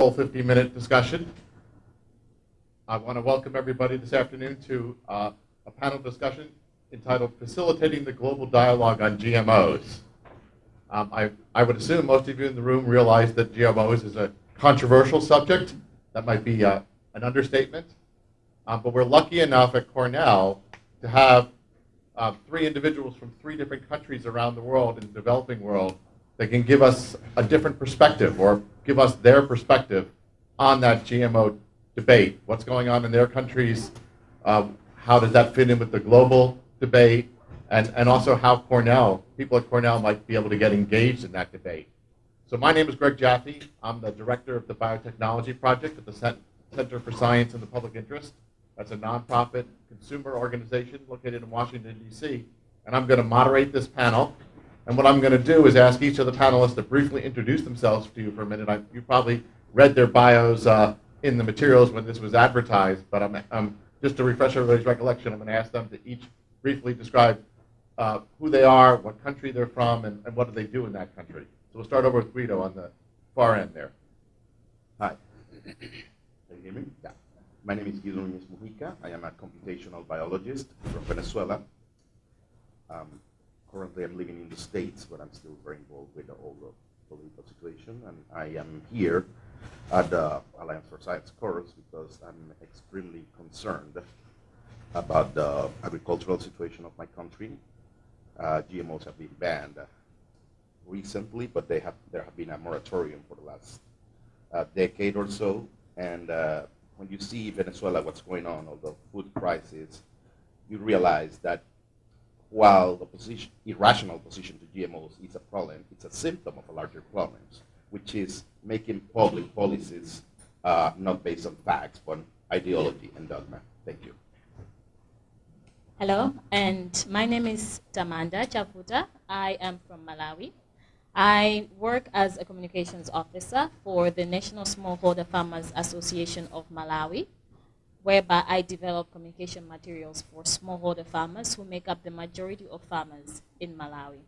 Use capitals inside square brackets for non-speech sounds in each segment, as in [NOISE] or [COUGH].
full 50-minute discussion. I want to welcome everybody this afternoon to uh, a panel discussion entitled Facilitating the Global Dialogue on GMOs. Um, I, I would assume most of you in the room realize that GMOs is a controversial subject. That might be uh, an understatement. Um, but we're lucky enough at Cornell to have uh, three individuals from three different countries around the world in the developing world that can give us a different perspective or give us their perspective on that GMO debate. What's going on in their countries? Uh, how does that fit in with the global debate? And, and also how Cornell, people at Cornell might be able to get engaged in that debate. So my name is Greg Jaffe. I'm the director of the Biotechnology Project at the Center for Science and the Public Interest. That's a nonprofit consumer organization located in Washington, D.C. And I'm going to moderate this panel. And what I'm going to do is ask each of the panelists to briefly introduce themselves to you for a minute. I, you probably read their bios uh, in the materials when this was advertised, but I'm, I'm, just to refresh everybody's recollection, I'm going to ask them to each briefly describe uh, who they are, what country they're from, and, and, what do they do in that country. So we'll start over with Guido on the far end there. Hi. Can you hear me? Yeah. My name is Guido Nunez Mujica. I am a computational biologist from Venezuela. Um, currently, I'm living in the States, but I'm still very involved with the, all the political situation. And I am here at the Alliance for Science course because I'm extremely concerned about the agricultural situation of my country. Uh, GMOs have been banned recently, but they have, there have been a moratorium for the last uh, decade or so. And uh, when you see Venezuela, what's going on, or the food crisis, you realize that while the position, irrational position to GMOs is a problem, it's a symptom of a larger problem, which is making public policies uh, not based on facts, but on ideology and dogma. Thank you. Hello, and my name is Tamanda Chavuta. I am from Malawi. I work as a communications officer for the National Smallholder Farmers Association of Malawi, whereby I develop communication materials for smallholder farmers who make up the majority of farmers in Malawi.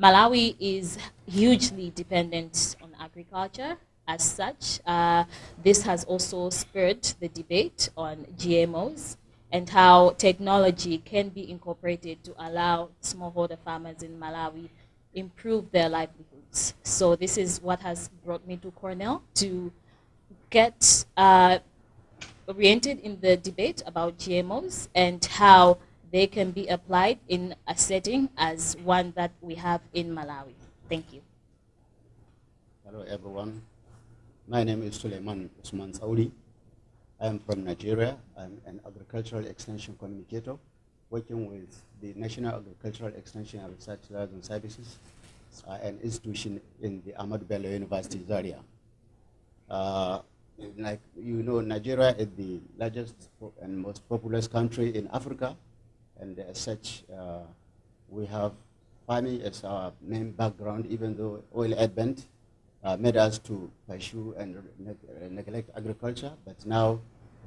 Malawi is hugely dependent on agriculture. As such, uh, this has also spurred the debate on GMOs and how technology can be incorporated to allow smallholder farmers in Malawi improve their livelihoods. So this is what has brought me to Cornell to get uh, oriented in the debate about GMOs and how they can be applied in a setting as one that we have in Malawi. Thank you. Hello everyone. My name is Suleiman Usman Saudi. I am from Nigeria. I'm an agricultural extension communicator working with the National Agricultural Extension and Research Liaison Services, uh, an institution in the Ahmadu Bello University, Zaria. Uh, like you know, Nigeria is the largest and most populous country in Africa, and as such, uh, we have farming as our main background, even though oil advent uh, made us to pursue and ne neglect agriculture, but now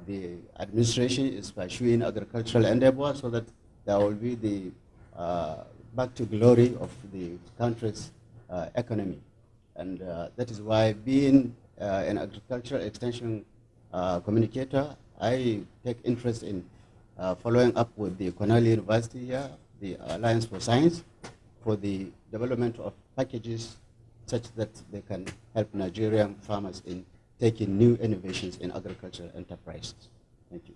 the administration is pursuing agricultural endeavor so that there will be the uh, back to glory of the country's uh, economy. And uh, that is why being an agricultural extension uh, communicator, I take interest in uh, following up with the Cornell University here, the Alliance for Science, for the development of packages such that they can help Nigerian farmers in taking new innovations in agricultural enterprises. Thank you.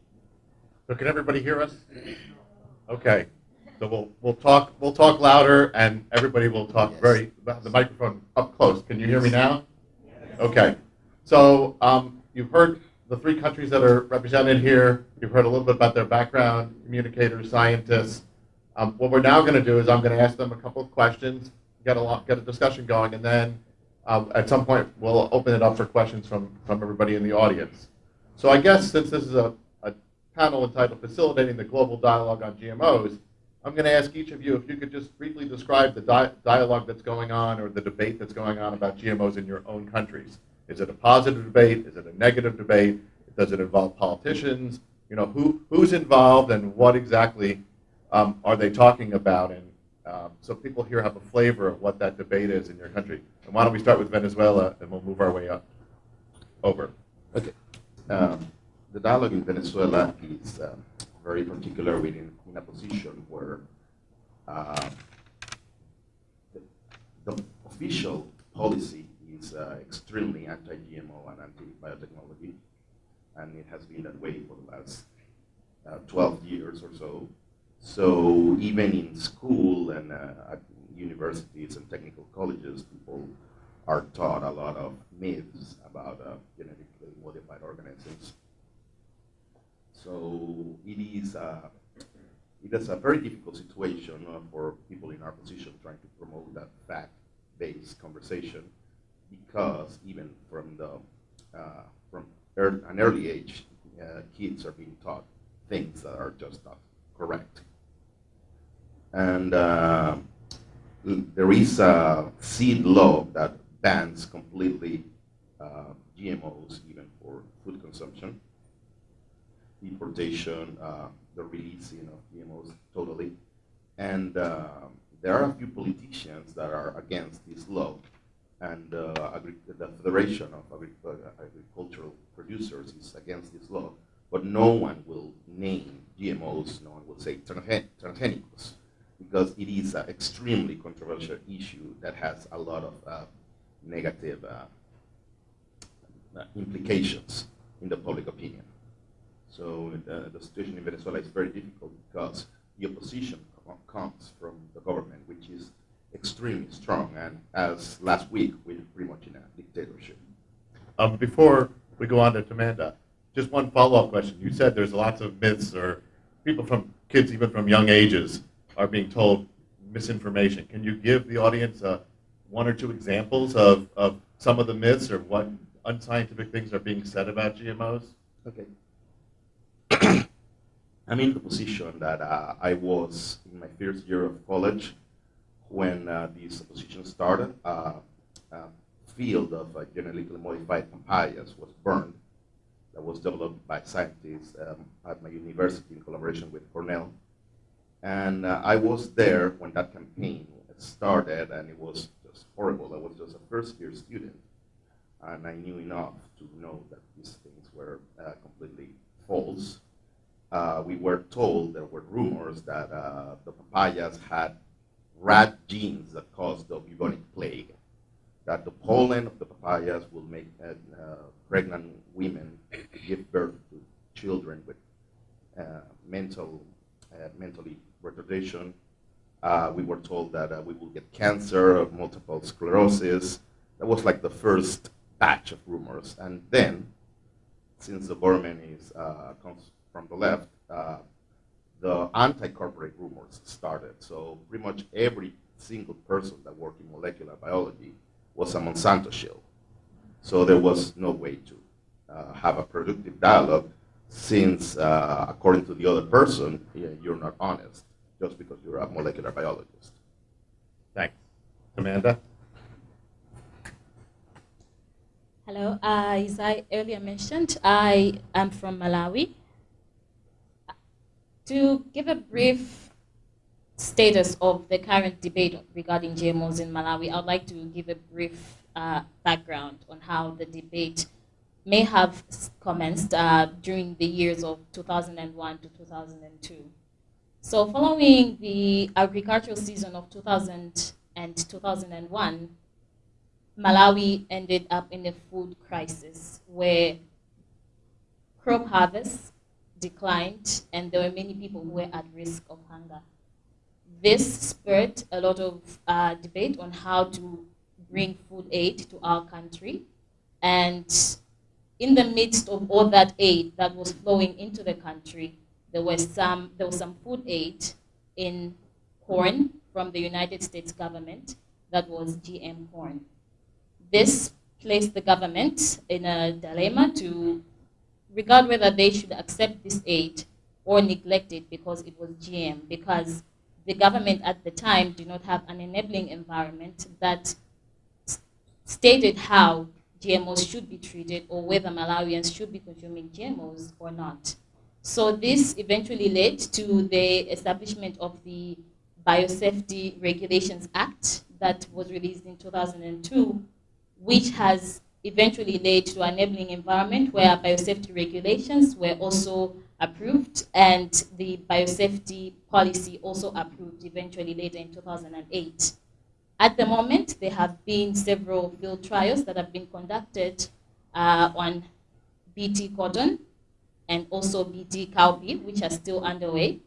So can everybody hear us? Okay. So we'll we'll talk we'll talk louder and everybody will talk yes. very the microphone up close. Can you hear me now? Okay. So um, you've heard the three countries that are represented here. You've heard a little bit about their background, communicators, scientists. Um, what we're now going to do is I'm going to ask them a couple of questions, get a lot, get a discussion going, and then uh, at some point, we'll open it up for questions from, from everybody in the audience. So I guess since this is a, a panel entitled Facilitating the Global Dialogue on GMOs, I'm going to ask each of you if you could just briefly describe the di dialogue that's going on or the debate that's going on about GMOs in your own countries. Is it a positive debate? Is it a negative debate? Does it involve politicians? You know, who, who's involved and what exactly um, are they talking about? And um, so people here have a flavor of what that debate is in your country. And why don't we start with Venezuela and we'll move our way up. Over. Okay. Um, the dialogue in Venezuela is um, very particular within in a position where uh, the, the official policy uh, extremely anti-GMO and anti-biotechnology, and it has been that way for the last uh, 12 years or so. So even in school and uh, at universities and technical colleges, people are taught a lot of myths about uh, genetically modified organisms. So it is, uh, it is a very difficult situation for people in our position trying to promote that fact-based conversation because even from the uh, from early, an early age, uh, kids are being taught things that are just not correct. And uh, there is a seed law that bans completely uh, GMOs, even for food consumption, importation, uh, the releasing of GMOs totally. And uh, there are a few politicians that are against this law. And uh, the Federation of uh, Agricultural Producers is against this law. But no one will name GMOs, no one will say transgenics, because it is an extremely controversial issue that has a lot of uh, negative uh, uh, implications in the public opinion. So uh, the situation in Venezuela is very difficult because the opposition comes from the government, which is extremely strong, and as last week, we're pretty much in a dictatorship. Um, before we go on to Amanda, just one follow-up question. You said there's lots of myths or people from kids even from young ages are being told misinformation. Can you give the audience uh, one or two examples of, of some of the myths or what unscientific things are being said about GMOs? Okay. [CLEARS THROAT] I'm in the position that uh, I was in my first year of college when uh, this position started. Uh, field of uh, genetically modified papayas was burned that was developed by scientists um, at my university in collaboration with Cornell. And uh, I was there when that campaign started, and it was just horrible. I was just a first year student, and I knew enough to know that these things were completely false. Uh, we were told there were rumors that uh, the papayas had rat genes that caused the bubonic plague, that the pollen of the papayas will make uh, pregnant women give birth to children with uh, mental, uh, mentally retardation. Uh, we were told that we will get cancer multiple sclerosis. That was like the first batch of rumors. And then, since the government is, comes from the left, the anti-corporate rumors started. So pretty much every single person that worked in molecular biology was a Monsanto shill. So there was no way to uh, have a productive dialogue since, uh, according to the other person, you're not honest just because you're a molecular biologist. Thanks. Amanda? Hello. Uh, as I earlier mentioned, I am from Malawi. To give a brief status of the current debate regarding GMOs in Malawi, I'd like to give a brief uh, background on how the debate may have commenced uh, during the years of 2001 to 2002. So following the agricultural season of 2000 and 2001, Malawi ended up in a food crisis where crop harvests declined and there were many people who were at risk of hunger. This spurred a lot of uh, debate on how to bring food aid to our country. And in the midst of all that aid that was flowing into the country, there was some, there was some food aid in corn from the United States government that was GM corn. This placed the government in a dilemma to regard whether they should accept this aid or neglect it because it was GM, because the government at the time did not have an enabling environment that stated how GMOs should be treated or whether Malawians should be consuming GMOs or not. So this eventually led to the establishment of the Biosafety Regulations Act that was released in 2002, which has eventually led to an enabling environment where biosafety regulations were also approved and the biosafety policy also approved eventually later in 2008. At the moment, there have been several field trials that have been conducted uh, on BT cotton and also BT cowpea, which are still underway.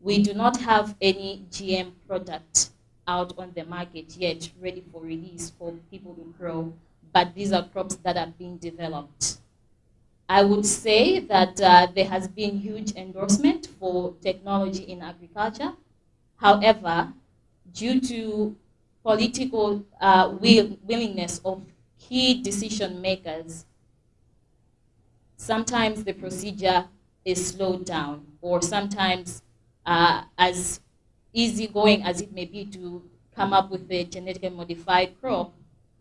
We do not have any GM product out on the market yet, ready for release for people to grow, but these are crops that are being developed. I would say that uh, there has been huge endorsement for technology in agriculture. However, due to political uh, will, willingness of key decision makers, sometimes the procedure is slowed down, or sometimes uh, as easygoing as it may be to come up with a genetically modified crop,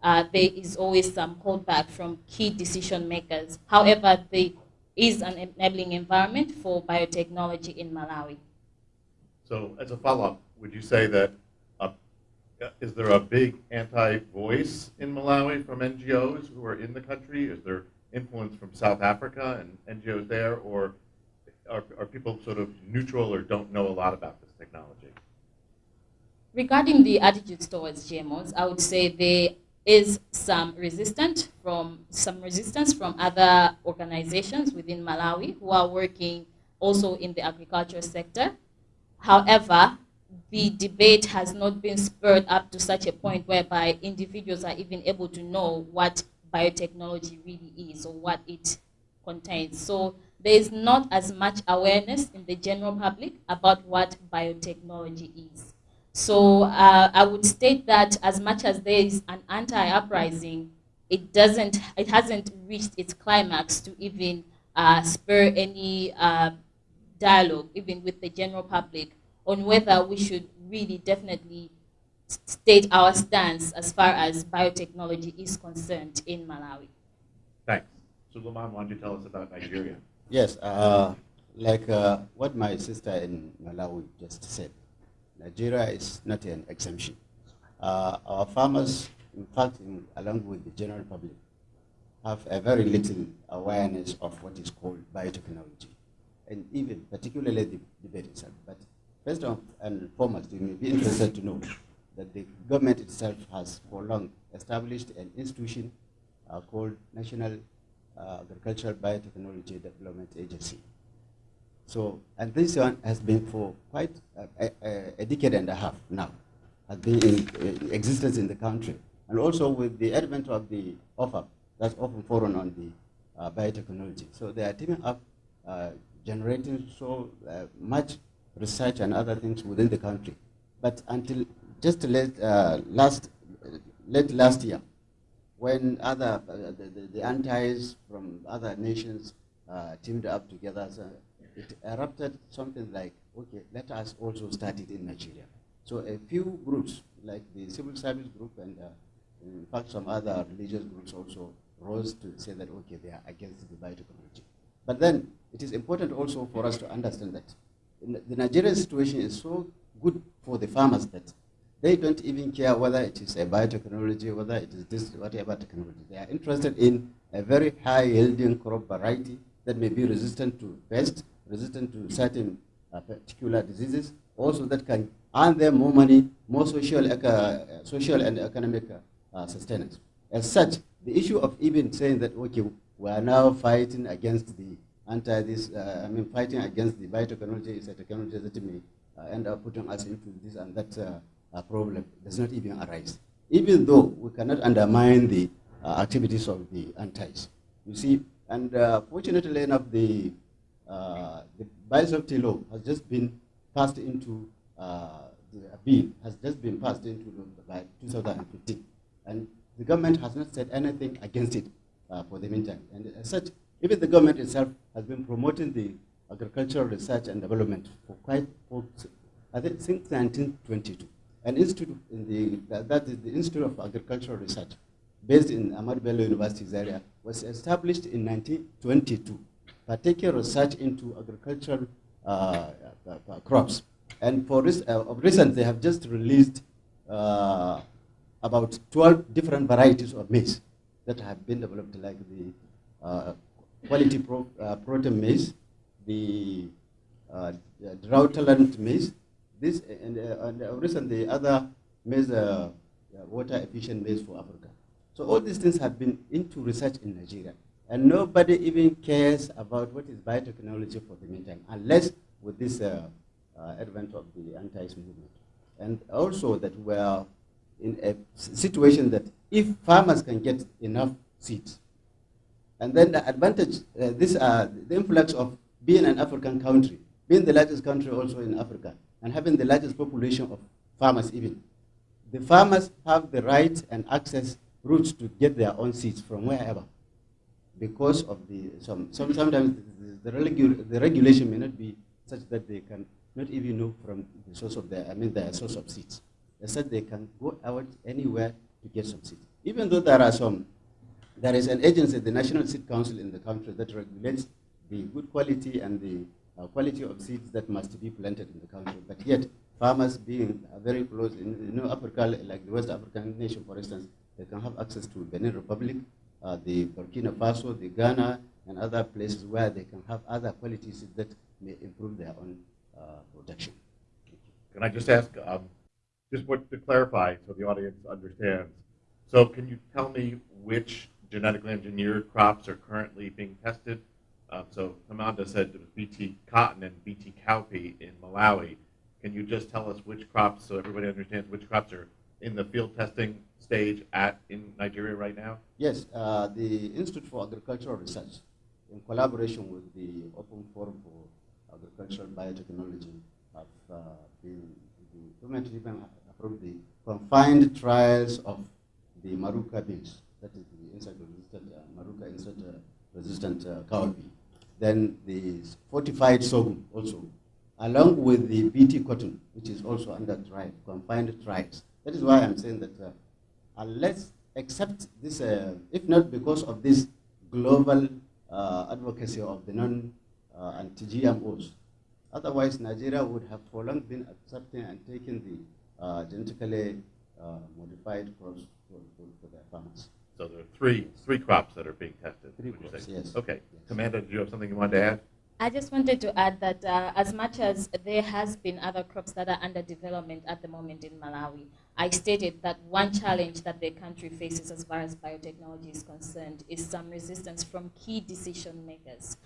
uh, there is always some holdback from key decision makers. However, there is an enabling environment for biotechnology in Malawi. So as a follow-up, would you say that, uh, is there a big anti-voice in Malawi from NGOs who are in the country? Is there influence from South Africa and NGOs there, or are, are people sort of neutral or don't know a lot about this technology? Regarding the attitudes towards GMOs, I would say there is some resistance from some resistance from other organizations within Malawi who are working also in the agriculture sector. However, the debate has not been spurred up to such a point whereby individuals are even able to know what biotechnology really is or what it contains. So there is not as much awareness in the general public about what biotechnology is. So uh, I would state that as much as there is an anti-uprising, it doesn't, it hasn't reached its climax to even uh, spur any uh, dialogue, even with the general public, on whether we should really definitely state our stance as far as biotechnology is concerned in Malawi. Thanks. So Suleiman, why don't you tell us about Nigeria? Yes, uh, like uh, what my sister in Malawi just said. Nigeria is not an exemption. Uh, our farmers, in fact, in, along with the general public, have a very little awareness of what is called biotechnology, and even particularly the debate itself. But first and foremost, you may be interested to know that the government itself has for long established an institution uh, called National uh, Agricultural Biotechnology Development Agency. So, and this one has been for quite a, a, a decade and a half now, has been in, in, existence in the country. And also with the advent of the OFAB, that's Open Forum on the uh, biotechnology. So they are teaming up, uh, generating so uh, much research and other things within the country. But until just late, uh, last, late last year, when other, uh, the, the, the antis from other nations uh, teamed up together, so it erupted something like, okay, let us also start it in Nigeria. So a few groups, like the civil service group and uh, in fact some other religious groups also rose to say that, okay, they are against the biotechnology. But then it is important also for us to understand that the Nigerian situation is so good for the farmers that they don't even care whether it is a biotechnology, whether it is this, whatever technology. They are interested in a very high yielding crop variety that may be resistant to pests, resistant to certain uh, particular diseases, also that can earn them more money, more social, uh, social and economic uh, sustenance. As such, the issue of even saying that, okay, we are now fighting against the anti this, uh, I mean, fighting against the biotechnology is a technology that may uh, end up putting us into this and that uh, problem does not even arise. Even though we cannot undermine the activities of the antis. You see, and fortunately enough, the uh, the biosafety law has just been passed into uh, the bill has just been passed into the, by 2015, and the government has not said anything against it uh, for the meantime. And as such, even the government itself has been promoting the agricultural research and development for quite, for, I think, since 1922. An institute in the, that is the Institute of Agricultural Research, based in Ahmadu Bello University Zaria, was established in 1922 taking research into agricultural uh, uh, uh, crops. And for this, of recent, they have just released about 12 different varieties of maize that have been developed, like the uh, quality pro, uh, protein maize, the uh, drought tolerant maize, this and, uh, and recently other maize, uh, water efficient maize for Africa. So all these things have been into research in Nigeria. And nobody even cares about what is biotechnology for the meantime, unless with this uh, uh, advent of the anti movement. And also that we are in a situation that if farmers can get enough seeds, and then the advantage, uh, this, uh, the influx of being an African country, being the largest country also in Africa, and having the largest population of farmers even, the farmers have the right and access routes to get their own seeds from wherever because of the, some, some sometimes the, the, regu the regulation may not be such that they can not even know from the source of their, I mean their source of seeds. They said they can go out anywhere to get some seeds. Even though there are some, there is an agency, the National Seed Council in the country that regulates the good quality and the uh, quality of seeds that must be planted in the country. But yet, farmers being very close, in you know, Africa, like the West African nation, for instance, they can have access to Benin Republic, the Burkina Faso, the Ghana, and other places where they can have other qualities that may improve their own uh, production. Can I just ask, um, just what to clarify so the audience understands? So can you tell me which genetically engineered crops are currently being tested? Uh, so Amanda said it was BT cotton and BT cowpea in Malawi. Can you just tell us which crops, so everybody understands which crops are in the field testing stage at in Nigeria right now? Yes, uh, the Institute for Agricultural Research, in collaboration with the Open Forum for Agricultural Biotechnology, have uh, been the government even approved the confined trials of the Maruca beans, that is the insect-resistant uh, Maruca insect-resistant uh, cowpea. Then the fortified sorghum also, along with the BT cotton, which is also under trial, confined trials. That is why I'm saying that uh, unless, except this, uh, if not because of this global uh, advocacy of the non-anti-GMOs, uh, otherwise Nigeria would have for long been accepting and taking the uh, genetically uh, modified crops for, for, for, their farmers. So there are three, three crops that are being tested. Three crops, yes. Okay. Yes. Amanda, did you have something you wanted to add? I just wanted to add that uh, as much as there has been other crops that are under development at the moment in Malawi, I stated that one challenge that the country faces as far as biotechnology is concerned is some resistance from key decision makers.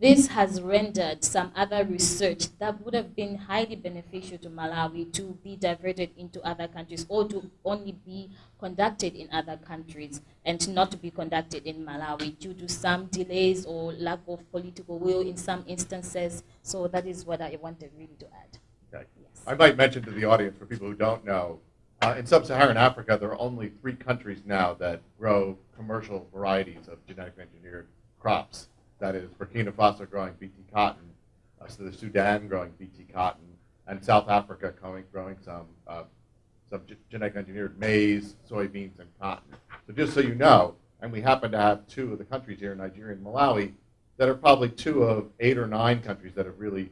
This has rendered some other research that would have been highly beneficial to Malawi to be diverted into other countries or to only be conducted in other countries and not to be conducted in Malawi due to some delays or lack of political will in some instances. So that is what I wanted really to add. Okay. Yes. I might mention to the audience, for people who don't know, uh, in sub-Saharan Africa, there are only three countries now that grow commercial varieties of genetically engineered crops. That is Burkina Faso growing BT cotton, uh, so the Sudan growing BT cotton, and South Africa growing, growing some, uh, some genetically engineered maize, soybeans, and cotton. So just so you know, and we happen to have two of the countries here, Nigeria and Malawi, that are probably two of eight or nine countries that have really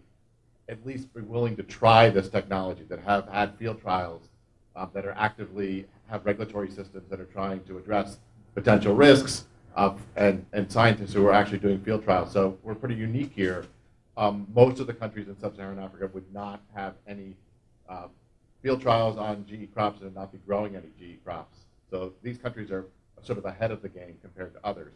at least been willing to try this technology, that have had field trials um, that are actively have regulatory systems that are trying to address potential risks of, and, and scientists who are actually doing field trials. So we're pretty unique here. Um, most of the countries in sub-Saharan Africa would not have any uh, field trials on GE crops and not be growing any GE crops. So these countries are sort of ahead of the game compared to others.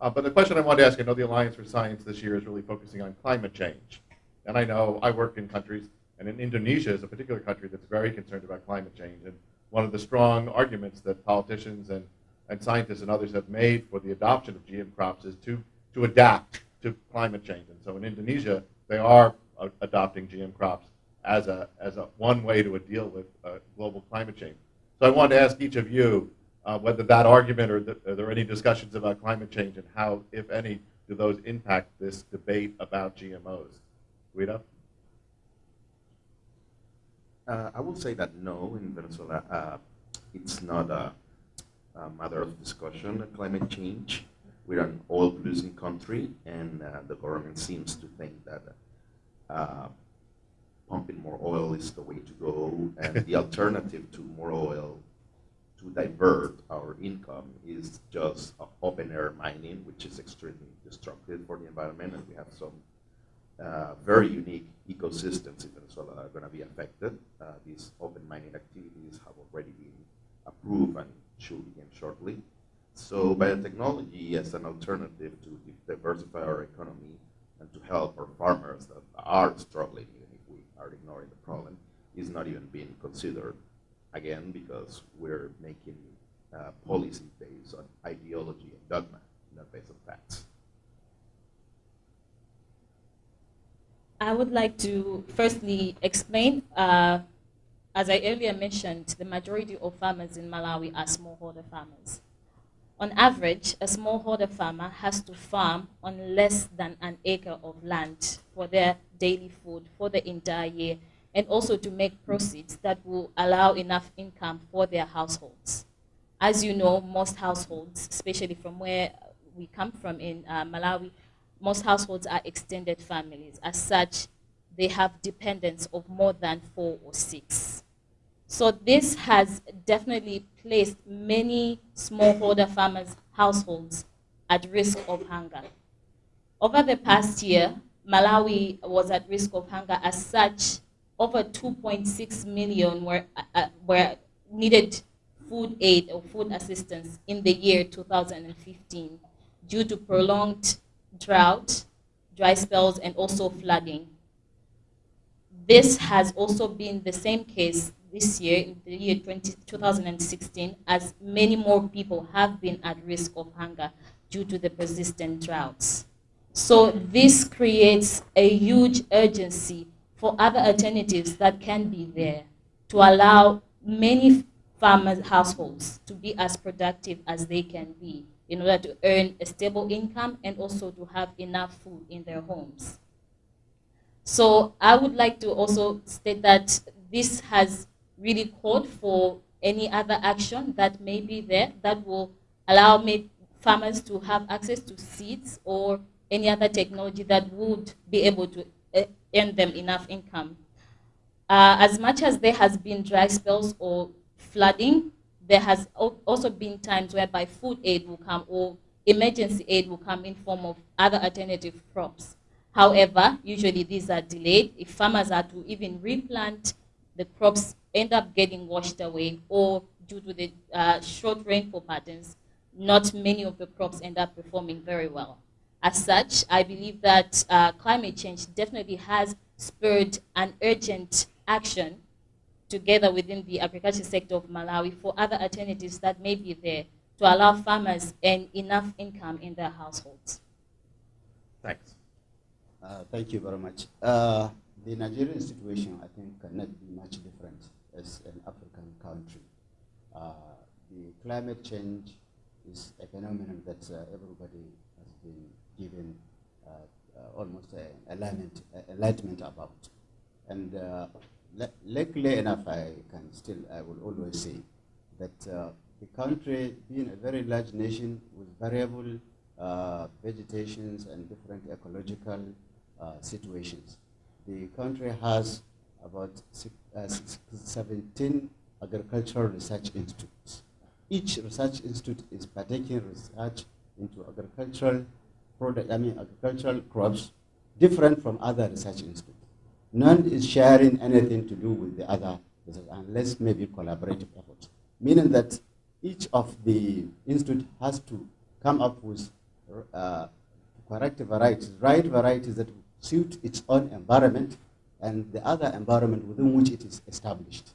Uh, but the question I wanted to ask, I know the Alliance for Science this year is really focusing on climate change. And I know I work in countries and in Indonesia is a particular country that's very concerned about climate change. And one of the strong arguments that politicians and, and scientists and others have made for the adoption of GM crops is to, to adapt to climate change. And so in Indonesia, they are uh, adopting GM crops as a, as a one way to deal with uh, global climate change. So I wanted to ask each of you uh, whether that argument or are there any discussions about climate change and how, if any, do those impact this debate about GMOs? Guido? Uh, I would say that no, in Venezuela, uh, it's not a, a, matter of discussion, climate change. We're an oil-producing country, and uh, the government seems to think that uh, pumping more oil is the way to go, and the [LAUGHS] alternative to more oil to divert our income is just open air mining, which is extremely destructive for the environment, and we have some uh, very unique ecosystems in Venezuela that are going to be affected. Uh, these open mining activities have already been approved and should begin shortly. So biotechnology as an alternative to diversify our economy and to help our farmers that are struggling, even if we are ignoring the problem, is not even being considered, again, because we're making uh, policy based on ideology and dogma, not based on facts. I would like to firstly explain, uh, as I earlier mentioned, the majority of farmers in Malawi are smallholder farmers. On average, a smallholder farmer has to farm on less than an acre of land for their daily food for the entire year and also to make proceeds that will allow enough income for their households. As you know, most households, especially from where we come from in uh, Malawi, most households are extended families. As such, they have dependents of more than four or six. So this has definitely placed many smallholder farmers' households at risk of hunger. Over the past year, Malawi was at risk of hunger. As such, over 2.6 million were, uh, were needed food aid or food assistance in the year 2015 due to prolonged drought, dry spells, and also flooding. This has also been the same case this year, in the year 20, 2016, as many more people have been at risk of hunger due to the persistent droughts. So this creates a huge urgency for other alternatives that can be there to allow many farmers' households to be as productive as they can be in order to earn a stable income and also to have enough food in their homes. So I would like to also state that this has really called for any other action that may be there that will allow me farmers to have access to seeds or any other technology that would be able to eh, earn them enough income. Uh, as much as there has been dry spells or flooding, there has also been times whereby food aid will come or emergency aid will come in form of other alternative crops. However, usually these are delayed. If farmers are to even replant, the crops end up getting washed away or due to the uh, short rainfall patterns, not many of the crops end up performing very well. As such, I believe that uh, climate change definitely has spurred an urgent action together within the agriculture sector of Malawi for other alternatives that may be there to allow farmers earn enough income in their households. Thanks. Uh, thank you very much. Uh, the Nigerian situation, I think, cannot be much different as an African country. Uh, the climate change is a phenomenon that uh, everybody has been given uh, uh, almost enlightenment, enlightenment about. And luckily enough, I can still, I will always say that uh, the country, being a very large nation with variable uh, vegetations and different ecological uh, situations, the country has about six, uh, 17 agricultural research institutes. Each research institute is partaking research into agricultural product, I mean agricultural crops different from other research institutes. None is sharing anything to do with the other unless maybe collaborative efforts. Meaning that each of the institute has to come up with uh, correct varieties, right varieties that suit its own environment and the other environment within which it is established.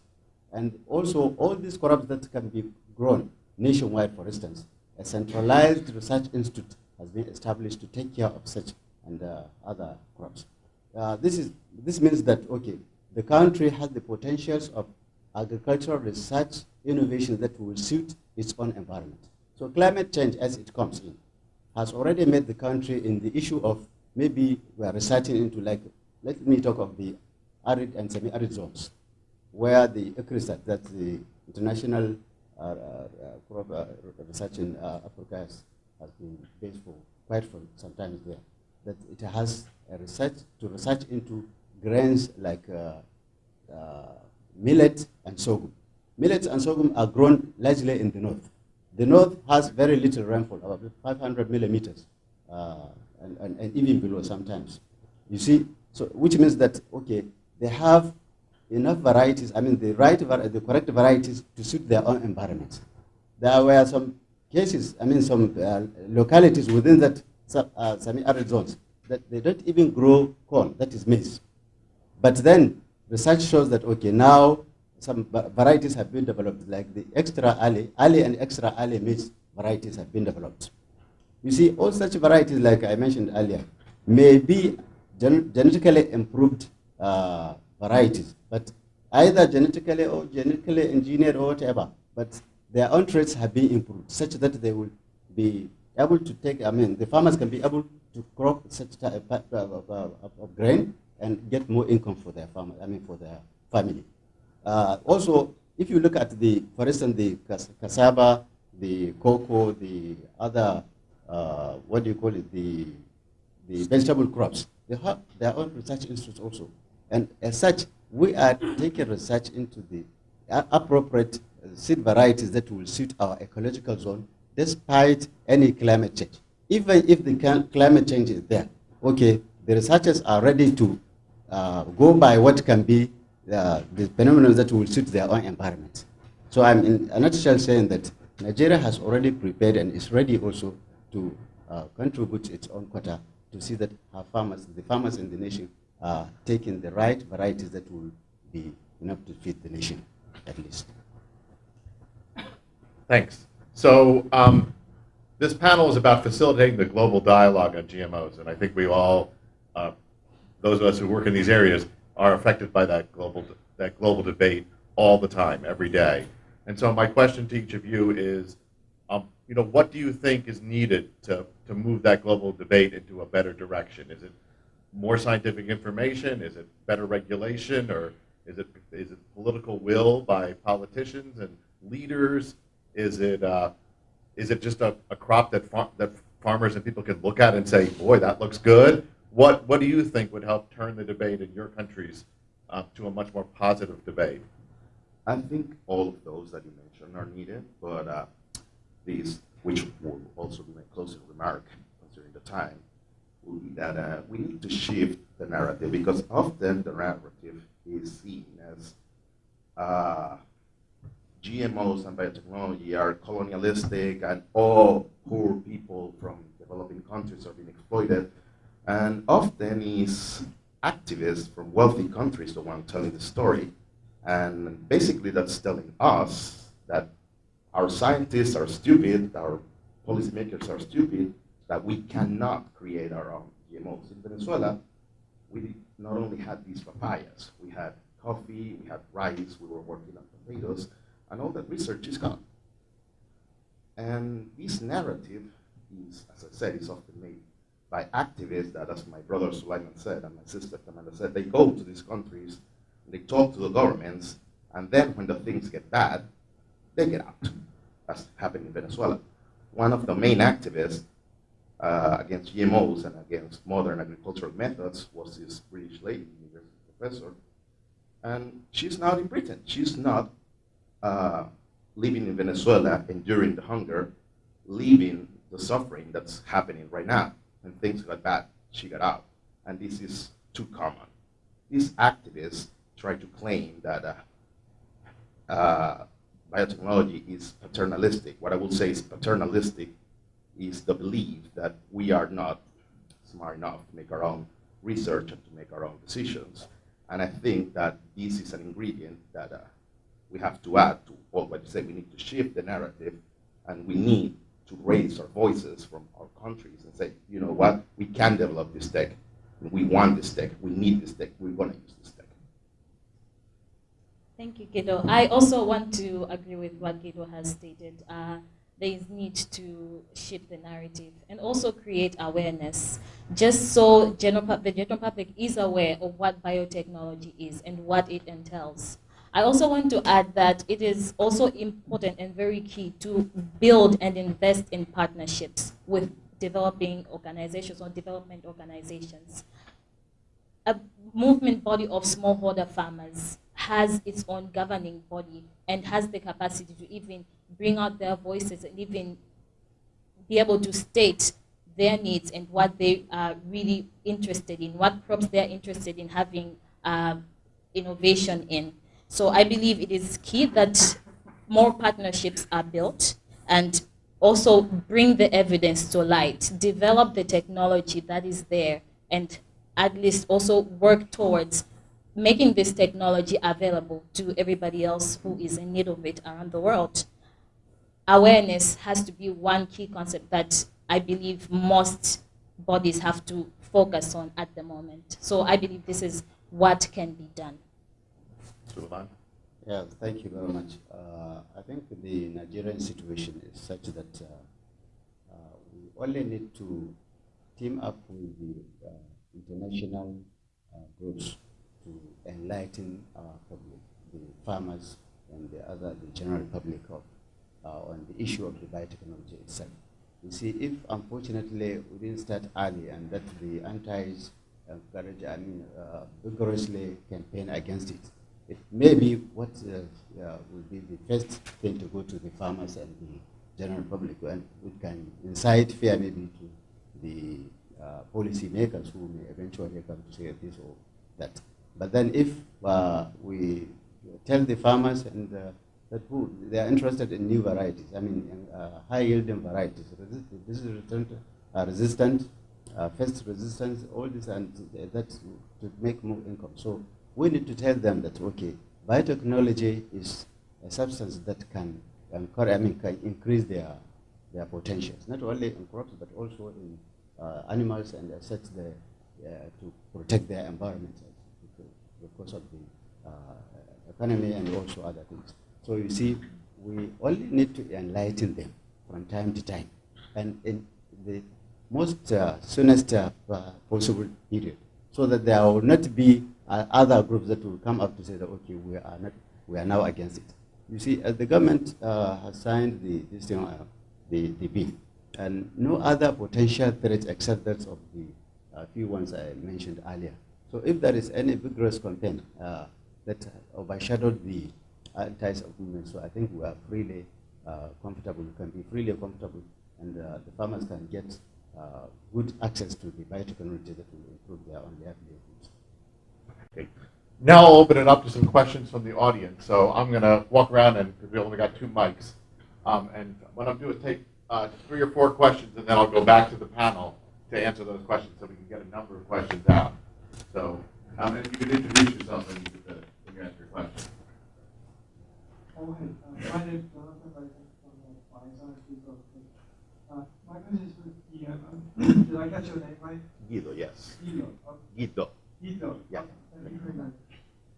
And also all these crops that can be grown nationwide, for instance, a centralized research institute has been established to take care of such and uh, other crops. Uh, this, is, this means that, okay, the country has the potentials of agricultural research innovation that will suit its own environment. So climate change, as it comes in, has already made the country in the issue of maybe we are researching into like, let me talk of the arid and semi-arid zones, where the ICRISAT, that's the International uh, uh, uh, Research in uh, Africa has, has been based for quite for some time there, that it has research to research into grains like uh, uh, millet and sorghum. Millets and sorghum are grown largely in the north. The north has very little rainfall, about 500 millimeters, uh, and, and, and even below sometimes. You see, so which means that, okay, they have enough varieties, I mean the right, the correct varieties to suit their own environments. There were some cases, I mean some uh, localities within that uh, semi-arid zones that they don't even grow corn, that is maize. But then research shows that, okay, now some varieties have been developed, like the extra early, early and extra early maize varieties have been developed. You see, all such varieties, like I mentioned earlier, may be gen genetically improved uh, varieties, but either genetically or genetically engineered or whatever, but their own traits have been improved such that they will be able to take, I mean, the farmers can be able to crop such type of, of, of, of grain and get more income for their farmer, I mean, for their family. Uh, also, if you look at the, for instance, the cassava, the cocoa, the other, uh, what do you call it, the, the vegetable crops, they have their own research institutes also. And as such, we are taking research into the appropriate seed varieties that will suit our ecological zone despite any climate change. Even if the climate change is there, okay, the researchers are ready to uh, go by what can be uh, the phenomena that will suit their own environment. So I'm in a nutshell saying that Nigeria has already prepared and is ready also to uh, contribute its own quota to see that our farmers, the farmers in the nation, are taking the right varieties that will be enough to feed the nation, at least. Thanks. So um, this panel is about facilitating the global dialogue on GMOs, and I think we all, uh, those of us who work in these areas, are affected by that global that global debate all the time, every day. And so my question to each of you is, um, you know, what do you think is needed to to move that global debate into a better direction? Is it more scientific information? Is it better regulation, or is it is it political will by politicians and leaders? Is it uh, is it just a, a crop that far, that farmers and people can look at and say, boy, that looks good? What what do you think would help turn the debate in your countries uh, to a much more positive debate? I think all of those that you mentioned are needed, but uh, these, which will also be my closing remark considering the time, will be that uh, we need to shift the narrative because often the narrative is seen as uh, GMOs mm-hmm. and biotechnology are colonialistic and all poor people from developing countries are being exploited. And often it's activists from wealthy countries the one telling the story. And basically that's telling us that our scientists are stupid, our policymakers are stupid, that we cannot create our own GMOs. In Venezuela, we not only had these papayas, we had coffee, we had rice, we were working on potatoes, and all that research is gone. And this narrative is, as I said, is often made by activists that, as my brother Sulaiman said and my sister Amanda said, they go to these countries, they talk to the governments, and then when the things get bad, they get out, as happened in Venezuela. One of the main activists uh, against GMOs and against modern agricultural methods was this British lady, university professor, and she's not in Britain. She's not uh, living in Venezuela, enduring the hunger, leaving the suffering that's happening right now. And things got bad, she got out. And this is too common. These activists try to claim that uh, uh, biotechnology is paternalistic. What I will say is paternalistic is the belief that we are not smart enough to make our own research and to make our own decisions. And I think that this is an ingredient that uh, we have to add to what you say. We need to shift the narrative, and we need to raise our voices from our countries and say, you know what, we can develop this tech. We want this tech. We need this tech. We're going to use this tech. Thank you, Guido. I also want to agree with what Guido has stated. Uh, there is need to shift the narrative and also create awareness, just so general, the general public is aware of what biotechnology is and what it entails. I also want to add that it is also important and very key to build and invest in partnerships with developing organizations or development organizations. A movement body of smallholder farmers has its own governing body and has the capacity to even bring out their voices and even be able to state their needs and what they are really interested in, what crops they're interested in having uh, innovation in. So I believe it is key that more partnerships are built and also bring the evidence to light, develop the technology that is there, and at least also work towards making this technology available to everybody else who is in need of it around the world. Awareness has to be one key concept that I believe most bodies have to focus on at the moment. So I believe this is what can be done. Suleiman? Yeah, thank you very much. Uh, I think the Nigerian situation is such that uh, uh, we only need to team up with the uh, international uh, groups to enlighten our public, the farmers and the other, the general public of, uh, on the issue of the biotechnology itself. You see, if unfortunately we didn't start early and that the antis encourage, I mean, vigorously campaign against it, it may be what uh, uh, will be the first thing to go to the farmers and the general public, and it can incite fear maybe to the uh, policy makers who may eventually come to say this or that. But then if uh, we tell the farmers and uh, that who they are interested in new varieties, I mean uh, high yielding varieties, this is resistant, resistant pest resistance, all this, and that to make more income. So we need to tell them that, okay, biotechnology is a substance that can, I mean, can increase their, their potentials, not only in crops, but also in uh, animals and assets the, uh, to protect their environment because of the uh, economy and also other things. So you see, we only need to enlighten them from time to time. And in the most uh, soonest uh, possible period, so that there will not be uh, other groups that will come up to say that okay, we are not, we are now against it. You see, as the government uh, has signed the this thing, uh, the the bill, and no other potential threats except that of the uh, few ones I mentioned earlier. So if there is any vigorous campaign uh, that overshadowed the anti movement, so I think we are freely uh, comfortable, we can be freely comfortable, and the farmers can get good access to the biotechnology that will improve their own livelihoods. Okay. Now I'll open it up to some questions from the audience. So I'm going to walk around, and we only got two mics. Um, and what I'm doing is take uh, three or four questions, and then I'll go back to the panel to answer those questions so we can get a number of questions out. So um, if you could introduce yourself and you could, uh, when you ask your question. Oh, hey. Uh, my name is Jonathan Ryder from the Bioscience uh, My question is with Guido. Did I catch your name right? Guido, yes. Guido. Okay. Guido. Guido. Yeah. Okay. Thank you very much.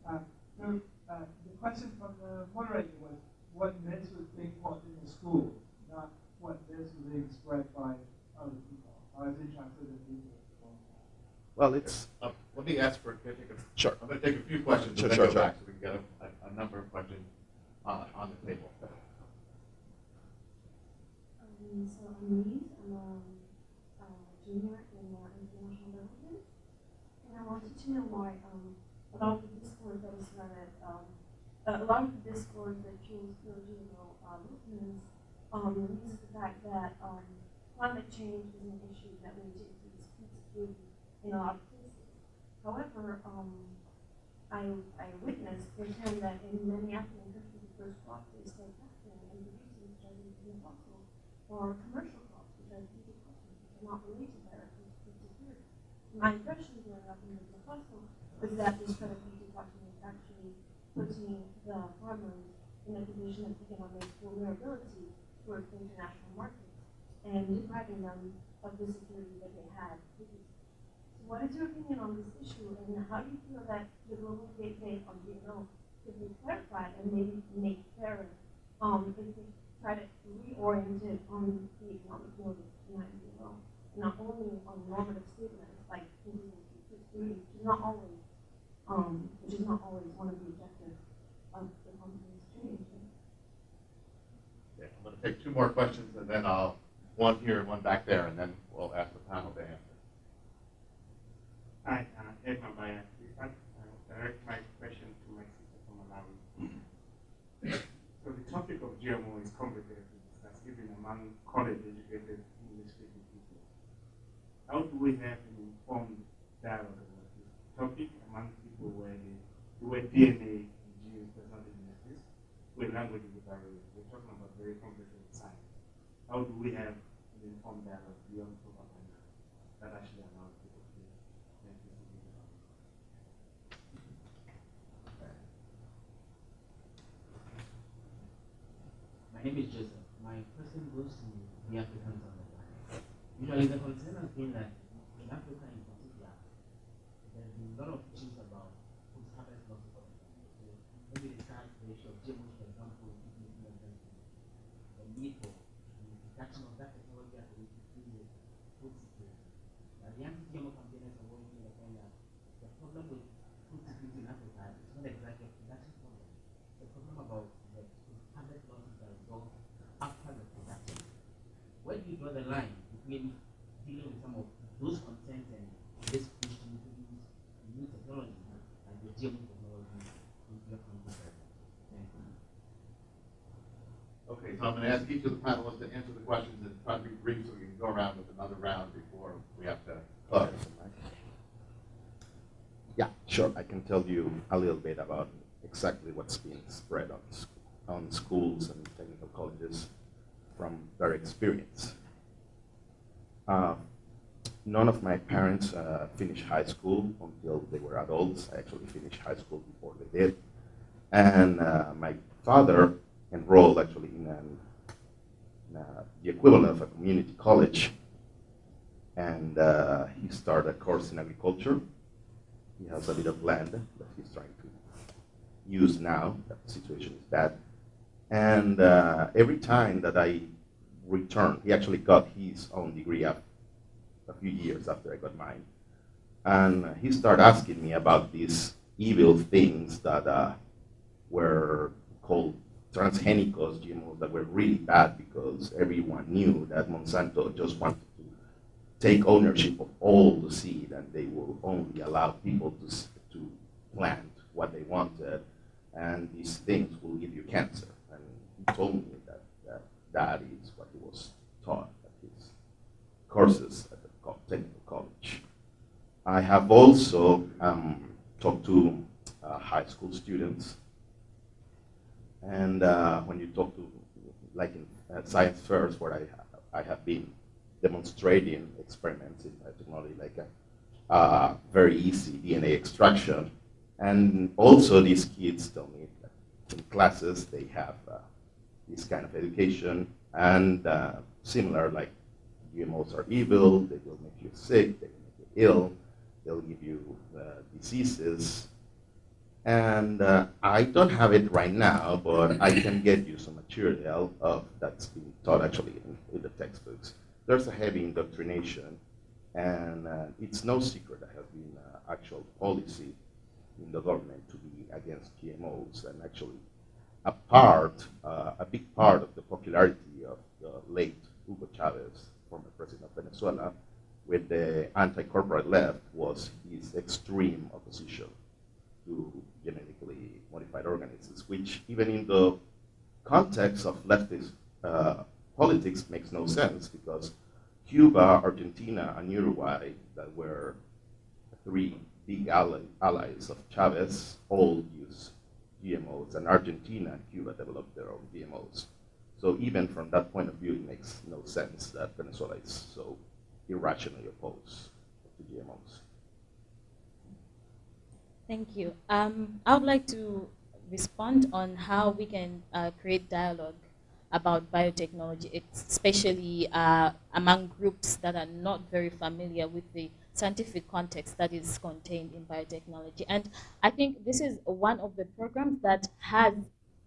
Uh, so uh, the question from the moderator was what myths would being taught in the school, not what myths were being spread by other people. I was interested in people. Well, it's. Uh, let me ask for, can I take a, Sure. I'm going to take a few questions Sure, and then sure, go sure. back so we can get a, a, a number of questions uh, on the table. Um, so I'm Louise. I'm um, junior in uh, international development, and I wanted to know why um, a lot of the discourse that is surrounded, um, uh, a lot of the discourse that fuels the GMO uh, movements um, uses the fact that um, climate change is an issue that we take to security in a lot of cases. However, um, I, I witnessed firsthand that in many African countries, the first crop they start packing and producing starting to be fossil or commercial crops, which are easy crops, which are not related directly to food security. My impression growing up in the fossil was that this Bt toxin is actually putting the farmers in a position of economic vulnerability towards the international markets and depriving them of the security that they had. So what is your opinion on this issue and how do you feel that the global debate on GMO could be clarified and maybe made fairer um, if we try to reorient it on the economic motive not only on normative statements like not always, um, which is not always one of the objectives of the company's change. Okay, I'm going to take two more questions, and then I'll one here and one back there, and then we'll ask the panel to answer. Hi, uh, Ed uh, I direct my question to my sister from Malawi. so the topic of GMO is complicated, even among college-educated English-speaking people. How do we have an dialogue about this topic among people where, they, where DNA and genes does not exist, where language is a barrier. We're talking about very complicated science. How do we have an informed dialogue beyond propaganda that actually allows people to make? My name is Joseph. My question goes to the Africans on the planet. Usually the concern has been that in Africa in particular, there's been a lot of issues about food harvest loss of so maybe the current ratio of GMOs, for example, is the need for the introduction of that technology as a way to improve the food security. But the anti-GMO campaigners are working on the point that the problem with food security in Africa is not exactly a production problem. It's a problem about the harvest losses that result after the production. Where do you draw the line between dealing with some of those concerns and this push to introduce new technology like the GMO technology into your country? Thank you. Okay, so I'm going to ask each of the panelists to answer the questions and try to be brief so we can go around with another round before we have to close. Yeah, sure. I can tell you a little bit about exactly what's being spread on, sc- on schools and technical colleges from their experience. Uh, none of my parents uh, finished high school until they were adults. I actually finished high school before they did. And uh, my father enrolled actually in, an, in uh, the equivalent of a community college. And uh, he started a course in agriculture. He has a bit of land that he's trying to use now. The situation is bad. And uh, every time that I returned, he actually got his own degree up a few years after I got mine. And he started asking me about these evil things that uh, were called transgenicos GMOs that were really bad because everyone knew that Monsanto just wanted to take ownership of all the seed and they will only allow people to, to plant what they wanted and these things will give you cancer. And he told me that is what he was taught at his courses at the technical college. I have also um, talked to uh, high school students and uh, when you talk to, like in uh, science fairs, where I, I have been demonstrating experiments in uh, technology, like a, uh, very easy DNA extraction. And also these kids tell me that in classes they have uh, this kind of education and uh, similar like GMOs are evil, they will make you sick, they will make you ill, they'll give you uh, diseases, and uh, I don't have it right now, but I can get you some material of that's being taught actually in, in the textbooks. There's a heavy indoctrination, and uh, it's no secret there has been uh, actual policy in the government to be against GMOs, and actually a part, uh, a big part of the popularity of the late Hugo Chavez, former president of Venezuela, with the anti-corporate left was his extreme opposition to genetically modified organisms, which even in the context of leftist uh, politics makes no sense because Cuba, Argentina, and Uruguay, that were three big ally, allies of Chavez, all use GMOs, and Argentina and Cuba developed their own GMOs. So even from that point of view, it makes no sense that Venezuela is so irrationally opposed to GMOs. Thank you. Um, I would like to respond on how we can uh, create dialogue about biotechnology, especially uh, among groups that are not very familiar with the scientific context that is contained in biotechnology. And I think this is one of the programs that has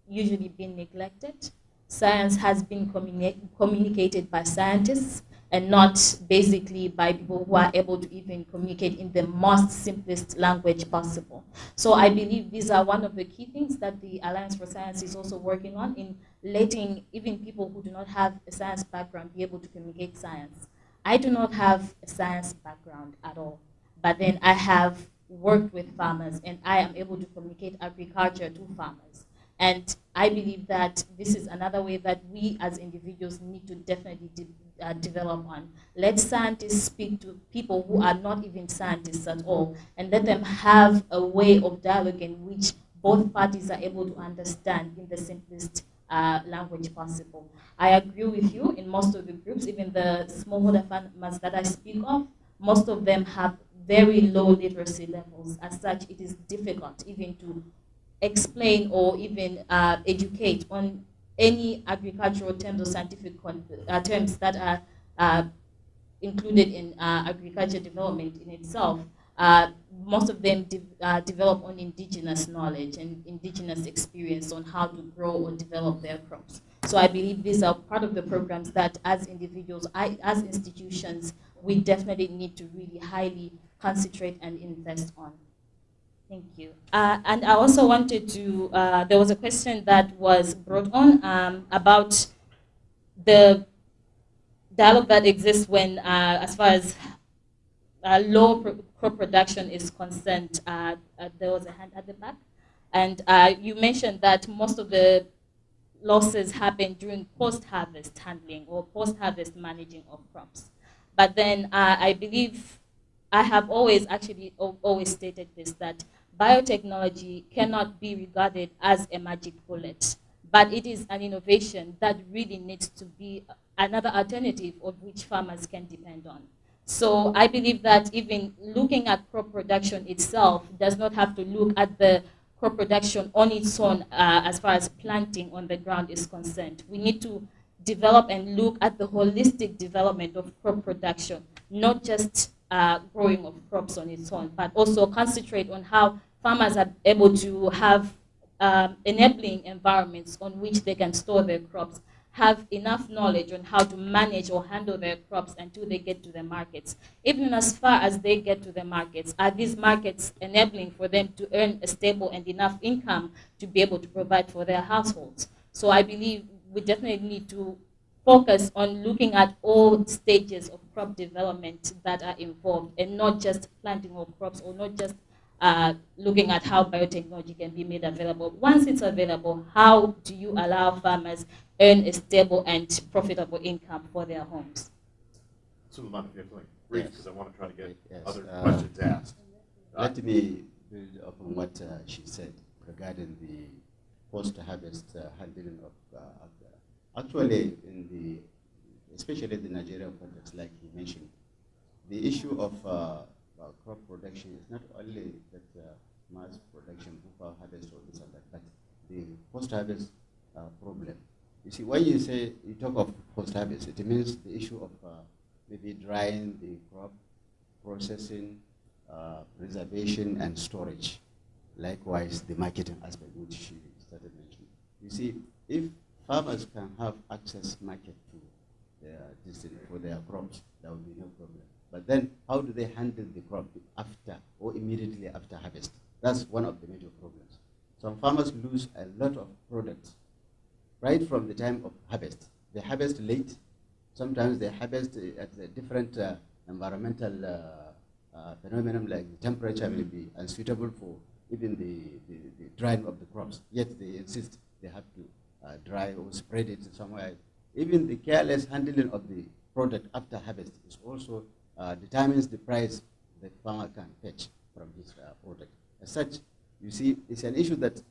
usually been neglected. Science has been communi communicated by scientists and not basically by people who are able to even communicate in the most simplest language possible. So I believe these are one of the key things that the Alliance for Science is also working on in letting even people who do not have a science background be able to communicate science. I do not have a science background at all, but then I have worked with farmers and I am able to communicate agriculture to farmers. And I believe that this is another way that we as individuals need to definitely de uh, develop on. Let scientists speak to people who are not even scientists at all, and let them have a way of dialogue in which both parties are able to understand in the simplest uh, language possible. I agree with you in most of the groups, even the smallholder farmers that I speak of, most of them have very low literacy levels. As such, it is difficult even to explain or even uh, educate on any agricultural terms or scientific uh, terms that are uh, included in uh, agriculture development in itself. Uh, most of them de uh, develop on indigenous knowledge and indigenous experience on how to grow or develop their crops. So I believe these are part of the programs that as individuals, I, as institutions, we definitely need to really highly concentrate and invest on. Thank you. Uh, and I also wanted to, uh, there was a question that was brought on um, about the dialogue that exists when, uh, as far as uh, low crop production is concerned, uh, uh, there was a hand at the back. And you mentioned that most of the losses happen during post-harvest handling or post-harvest managing of crops. But then I believe I have always actually always stated this, that biotechnology cannot be regarded as a magic bullet, but it is an innovation that really needs to be another alternative of which farmers can depend on. So I believe that even looking at crop production itself does not have to look at the crop production on its own uh, as far as planting on the ground is concerned. We need to develop and look at the holistic development of crop production, not just uh, growing of crops on its own, but also concentrate on how farmers are able to have um, enabling environments on which they can store their crops, have enough knowledge on how to manage or handle their crops until they get to the markets. Even as far as they get to the markets, are these markets enabling for them to earn a stable and enough income to be able to provide for their households? So I believe we definitely need to focus on looking at all stages of crop development that are involved and not just planting of crops or not just uh, looking at how biotechnology can be made available. Once it's available, how do you allow farmers earn a stable and profitable income for their homes? Suleiman, if you have brief, because I want to try to get Yes, other uh, questions asked. Let me build upon what uh, she said regarding the post-harvest uh, handling of uh, Actually, in the, especially the Nigerian context, like he mentioned, the issue of uh, crop production is not only that uh, mass production, buffer harvest, or this and that, but the post-harvest uh, problem. You see, when you say, you talk of post-harvest, it means the issue of uh, maybe drying the crop, processing, uh, preservation, and storage. Likewise, the marketing aspect, which she started mentioning. You see, if farmers can have access market to their for their crops, there will be no problem. But then how do they handle the crop after or immediately after harvest? That's one of the major problems. Some farmers lose a lot of products right from the time of harvest. They harvest late. Sometimes they harvest at a different uh, environmental uh, uh, phenomenon like the temperature may be unsuitable for even the, the, the drying of the crops. Yet they insist they have to uh, dry or spread it somewhere. Even the careless handling of the product after harvest is also uh, determines the price the farmer can fetch from his uh, product. As such, you see, it's an issue that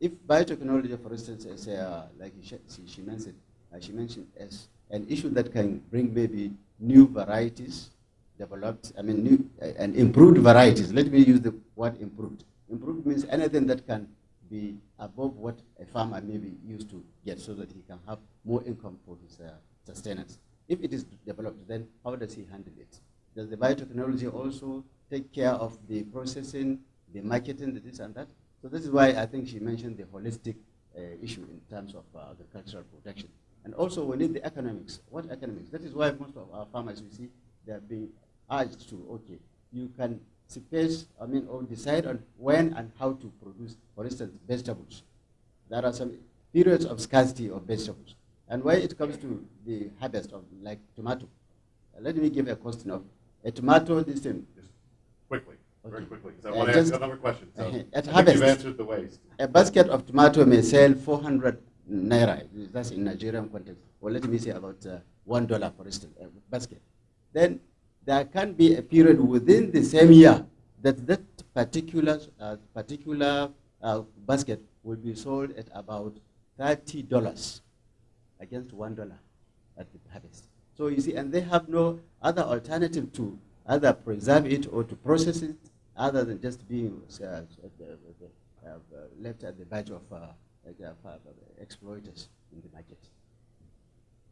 if biotechnology, for instance, as uh, like she, she, mentioned, she mentioned as an issue that can bring maybe new varieties developed, I mean, new uh, and improved varieties. Let me use the word improved. Improved means anything that can be above what a farmer may be used to get so that he can have more income for his uh, sustenance. If it is developed, then how does he handle it? Does the biotechnology also take care of the processing, the marketing, the this and that? So this is why I think she mentioned the holistic uh, issue in terms of uh, agricultural protection. And also we need the economics. What economics? That is why most of our farmers, you see, they are being urged to, okay, you can space, I mean, or decide on when and how to produce, for instance, vegetables. There are some periods of scarcity of vegetables. And when it comes to the harvest of like tomato, uh, let me give a question of a tomato this thing. Just quickly. Very quickly, because I uh, want to ask another question. So uh, at harvest, you've answered the waste. A basket of tomato may sell 400 naira, that's in Nigerian context, Well, let me say about uh, one dollar, for instance, a basket, then there can be a period within the same year that that particular uh, particular uh, basket will be sold at about thirty dollars against one dollar at the harvest. So you see, and they have no other alternative to either preserve it or to process it, other than just being uh, uh, uh, left at the badge of exploiters in the market.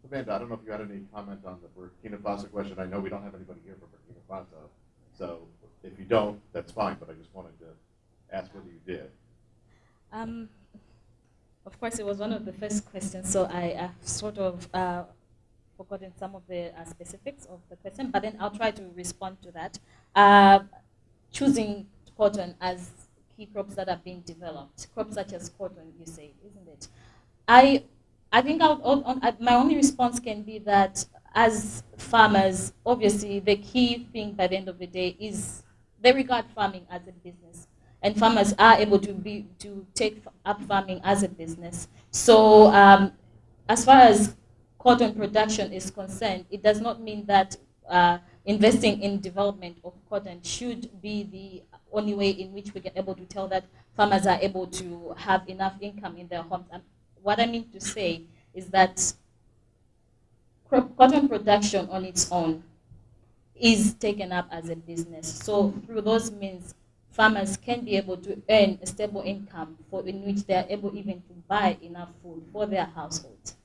Tamanda, I don't know if you had any comment on the Burkina Faso question. I know we don't have anybody here from Burkina Faso, so if you don't, that's fine, but I just wanted to ask whether you did. Um, of course, it was one of the first questions, so I have sort of uh, forgotten some of the uh, specifics of the question, but then I'll try to respond to that. Choosing cotton as key crops that are being developed, crops such as cotton, you say, isn't it? I, I think on, my only response can be that as farmers, obviously the key thing by the end of the day is they regard farming as a business and farmers are able to be to take up farming as a business. So um, as far as cotton production is concerned, it does not mean that uh, investing in development of cotton should be the only way in which we get able to tell that farmers are able to have enough income in their homes. And what I mean to say is that cotton production on its own is taken up as a business. So through those means, farmers can be able to earn a stable income for in which they are able even to buy enough food for their households.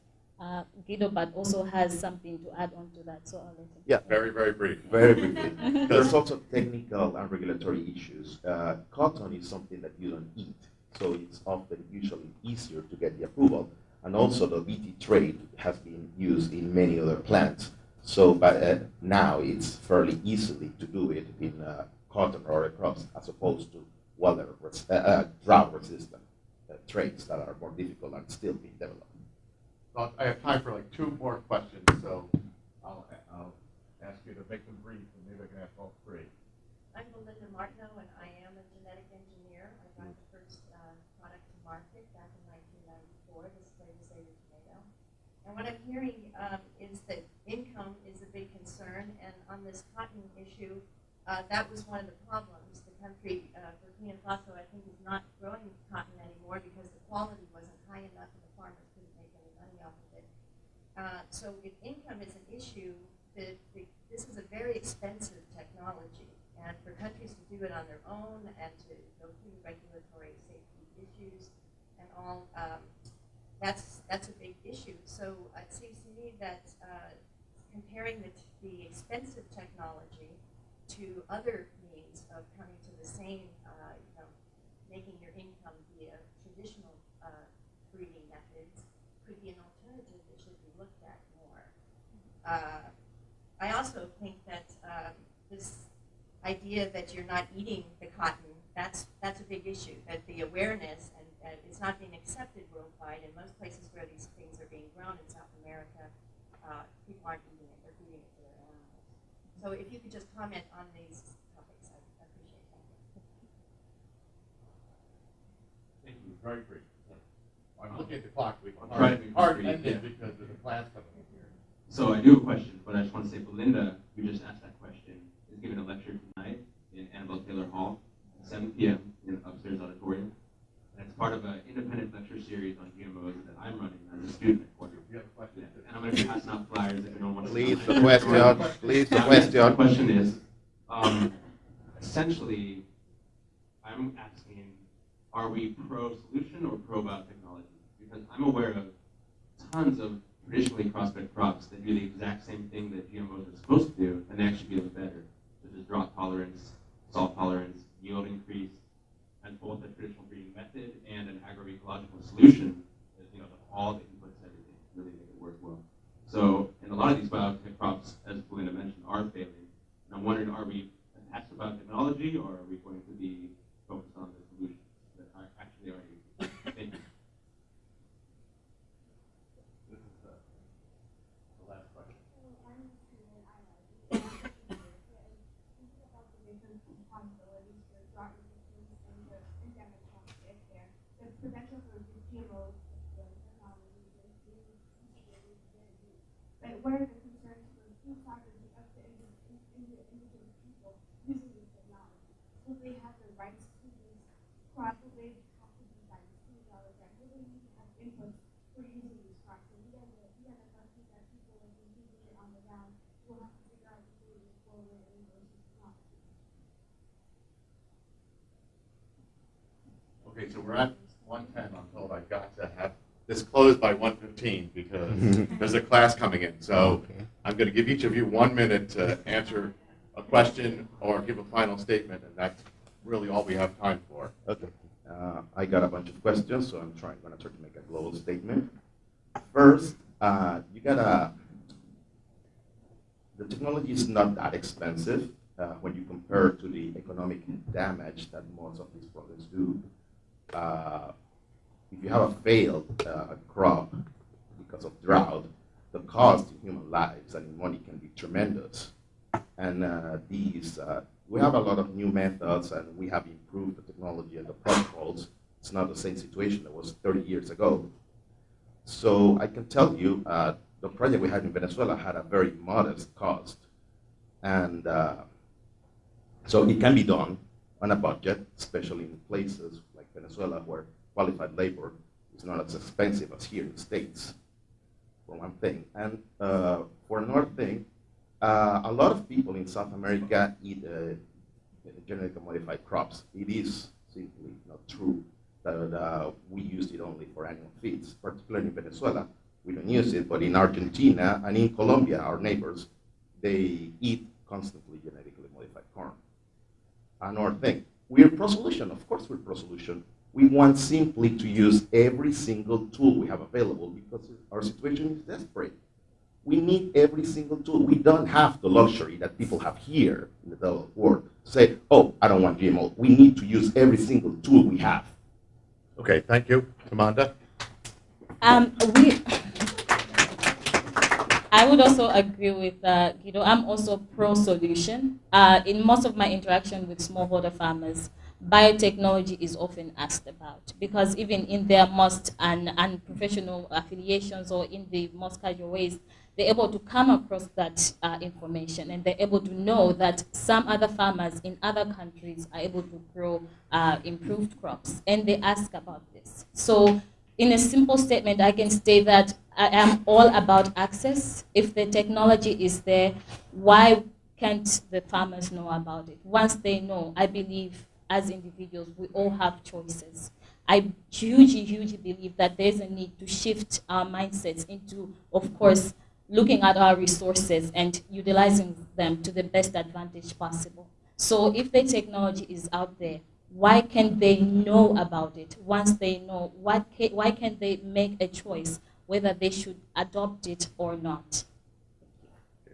Uh, Guido, but also has something to add on to that, so I'll let him. Yeah, very, very brief. Very briefly. [LAUGHS] There's also technical and regulatory issues. Uh, cotton is something that you don't eat, so it's often usually easier to get the approval. And also the Bt trait has been used in many other plants. So but, uh, now it's fairly easily to do it in uh, cotton or crops as opposed to weather, uh, uh, drought resistant uh, traits that are more difficult and still being developed. I have time for like two more questions, so I'll, I'll ask you to make them brief, and maybe I can ask all three. I'm Belinda Martineau, and I am a genetic engineer. I brought the first uh, product to market back in 1994, this Flavr Savr tomato. And what I'm hearing um, is that income is a big concern, and on this cotton issue, uh, that was one of the problems. The country, uh, Burkina Faso, I think, is not growing cotton anymore because the quality wasn't high enough uh, so if income is an issue, the, the, this is a very expensive technology. And for countries to do it on their own and to go through regulatory safety issues and all, um, that's, that's a big issue. So it seems to me that uh, comparing the, the expensive technology to other means of coming to the same, uh, you know, making your income via traditional uh, breeding methods could be an alternative uh, I also think that um, this idea that you're not eating the cotton, that's, that's a big issue, that the awareness and that it's not being accepted worldwide. In most places where these things are being grown in South America, uh, people aren't eating it, they're feeding it to their animals. So if you could just comment on these topics, I appreciate that. Thank you. Very brief. I'm looking at the clock. We can hard, hard end it because there's a class coming in here. So I do have a question, but I just want to say Belinda, who just asked that question, is giving a lecture tonight in Anabel Taylor Hall at 7 p.m. in the upstairs auditorium. And it's part of an independent lecture series on GMOs that I'm running as a student at Cornell. You have a question? Yeah. And I'm going to be passing out flyers if anyone wants Please, to the question. Please, the question. The question is, um, essentially, I'm asking, are we pro-solution or pro-biotechnology? Because I'm aware of tons of traditionally crossbred crops that do the exact same thing that GMOs are supposed to do, and they actually do it better, such as drought tolerance, salt tolerance, yield increase, and both a traditional breeding method and an agroecological solution, you know, all the inputs everything really make it work well. So, and a lot of these biotech crops, as Belinda mentioned, are failing. And I'm wondering, are we attached to biotechnology, or are we going to be focused on the solutions that actually are used? Thank you. Where does rights to these crops, will they have to be by the school rather than will they need to have input for using these crops? And we are the, we are the country that people have been using it on the ground will have to figure out to do this forward and versus not. Okay, so we're at 110, I'm told I've got to have this closed by 1:15 because [LAUGHS] there's a class coming in. So Okay. I'm going to give each of you one minute to answer a question or give a final statement, and that's really all we have time for. Okay. Uh, I got a bunch of questions, so I'm trying, going to try to make a global statement. First, uh, you gotta, the technology is not that expensive uh, when you compare to the economic damage that most of these products do. Uh, if you have a failed uh, crop because of drought, the cost in human lives and in money can be tremendous. And uh, these, uh, we have a lot of new methods and we have improved the technology and the protocols. It's not the same situation that was 30 years ago. So I can tell you, uh, the project we had in Venezuela had a very modest cost. And uh, so it can be done on a budget, especially in places Venezuela where qualified labor is not as expensive as here in the States, for one thing. And uh, for another thing, uh, a lot of people in South America eat uh, genetically modified crops. It is simply not true that uh, we use it only for animal feeds, particularly in Venezuela. We don't use it, but in Argentina and in Colombia, our neighbors, they eat constantly genetically modified corn. Another thing, we're pro-solution. Of course we're pro-solution. We want simply to use every single tool we have available because our situation is desperate. We need every single tool. We don't have the luxury that people have here in the developed world to say, oh, I don't want GMO. We need to use every single tool we have. Okay, thank you. Tamanda? Um, we, I would also agree with uh, Guido. I'm also pro-solution. Uh, in most of my interaction with smallholder farmers, biotechnology is often asked about because even in their most and, affiliations or in the most casual ways, they're able to come across that uh, information and they're able to know that some other farmers in other countries are able to grow uh, improved crops and they ask about this. So in a simple statement, I can say that I am all about access. If the technology is there, why can't the farmers know about it? Once they know, I believe as individuals, we all have choices. I hugely, hugely believe that there's a need to shift our mindsets into, of course, looking at our resources and utilizing them to the best advantage possible. So if the technology is out there, why can't they know about it? Once they know, what ca why can't they make a choice whether they should adopt it or not?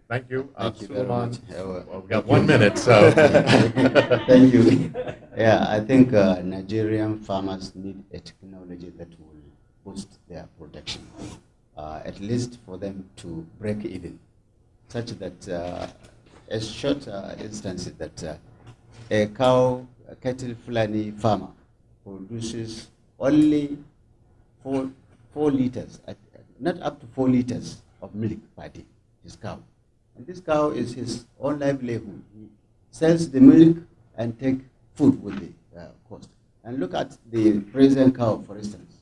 Thank you. Uh, Thank you very much. Uh, well, we got one minute, so. [LAUGHS] Thank you. Yeah, I think uh, Nigerian farmers need a technology that will boost their production, uh, at least for them to break even, such that uh, a short uh, instance is that uh, a cow, a cattle Fulani farmer produces only four, four liters, not up to four liters of milk per day, his cow. And this cow is his own livelihood. He sells the milk and take food with the uh, cost. And look at the present cow, for instance,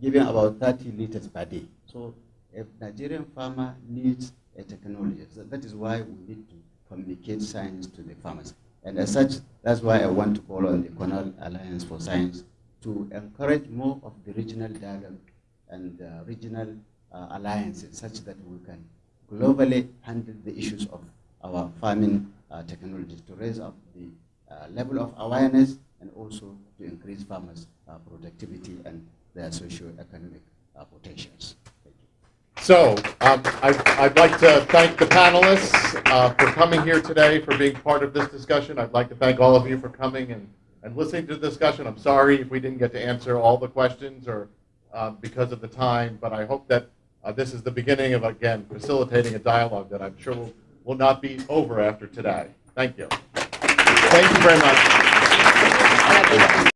giving about 30 liters per day. So a Nigerian farmer needs a technology. So that is why we need to communicate science to the farmers. And as such, that's why I want to call on the Cornell Alliance for Science to encourage more of the regional dialogue and uh, regional uh, alliances such that we can globally handle the issues of our farming uh, technologies to raise up the uh, level of awareness and also to increase farmers' uh, productivity and their socio-economic uh, potentials. So um, I, I'd like to thank the panelists uh, for coming here today, for being part of this discussion. I'd like to thank all of you for coming and, and listening to the discussion. I'm sorry if we didn't get to answer all the questions or uh, because of the time, but I hope that uh, this is the beginning of, again, facilitating a dialogue that I'm sure will, will not be over after today. Thank you. Thank you very much.